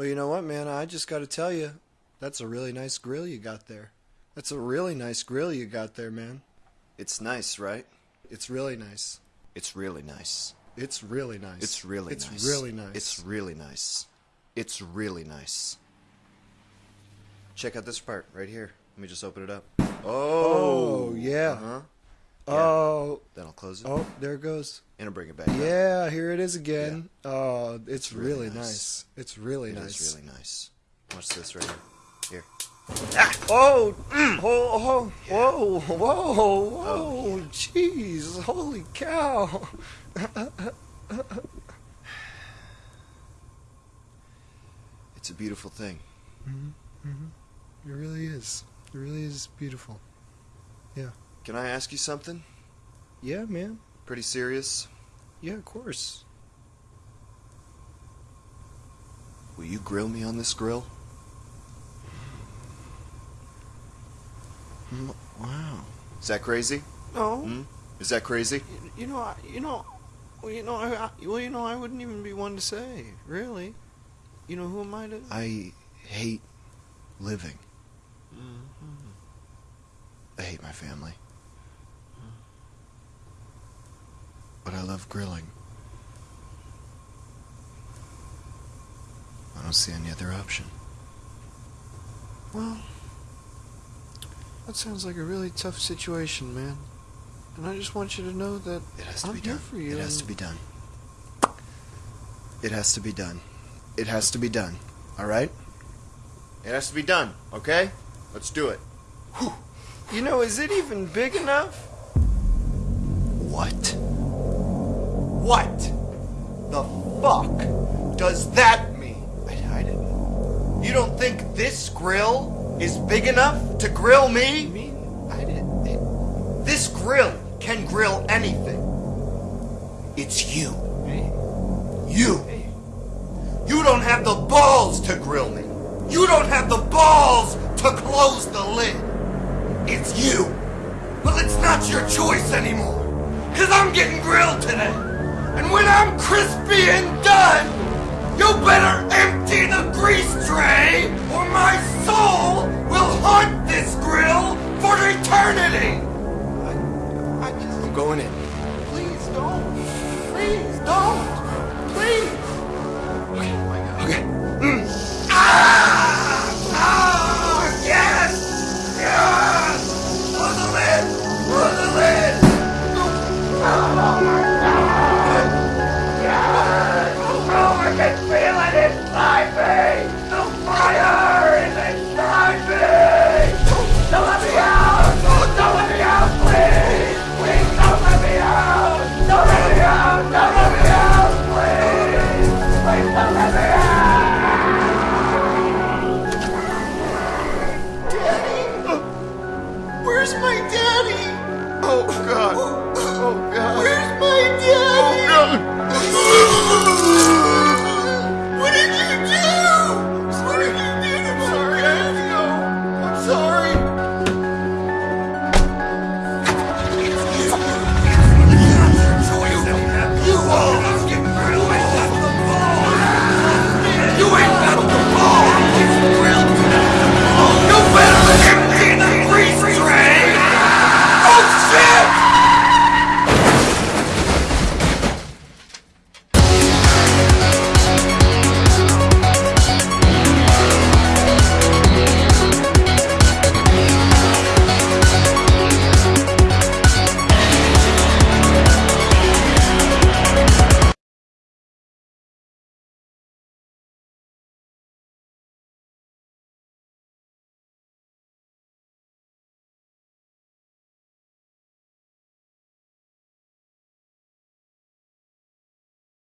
Well, you know what, man? I just got to tell you, that's a really nice grill you got there. That's a really nice grill you got there, man. It's nice, right? It's really nice. It's really nice. It's really nice. It's really it's nice. really nice. It's really nice. It's really nice. Check out this part right here. Let me just open it up. Oh, yeah. Uh-huh. Oh, Then I'll close it oh, there it goes. and I'll bring it back. up. Yeah, here it is again. Oh, it's really really nice. nice. It's really It nice. It's really nice. Watch this right here. Here. Oh, oh, oh, whoa, whoa, whoa, jeez, holy cow. It's a beautiful thing. Mhm, mhm. It really is. It really is beautiful. Can I ask you something? Yeah, man. Pretty serious? Yeah, of course. Will you grill me on this grill? Mm, Wow. Is that crazy? No. Hmm? Is that crazy? You know, I, you know, well, you know, I, I, well, you know, I wouldn't even be one to say, really. You know, who am I to? I hate living. Mm-hmm. I hate my family. But I love grilling. I don't see any other option. Well, that sounds like a really tough situation, man. And I just want you to know that It has to I'm be here done. for you. It has to be done. It has to be done. It has to be done. All right? It has to be done, okay? Let's do it. You know, is it even big enough? What? What the fuck does that mean? I, I didn't. You don't think this grill is big enough to grill I me? mean, I didn't. This grill can grill anything. It's you. Hey, You. hey. You don't have the balls to grill me. You don't have the balls to close the lid. It's you. Well, it's not your choice anymore. Cause I'm getting grilled today. And when I'm crispy and done, you better empty the grease tray or my soul will haunt this grill for eternity! I, I just... I'm going in. Please don't. Please don't. Please. Where's my daddy? Oh, God. Oh, God. Where's my daddy? Oh, God.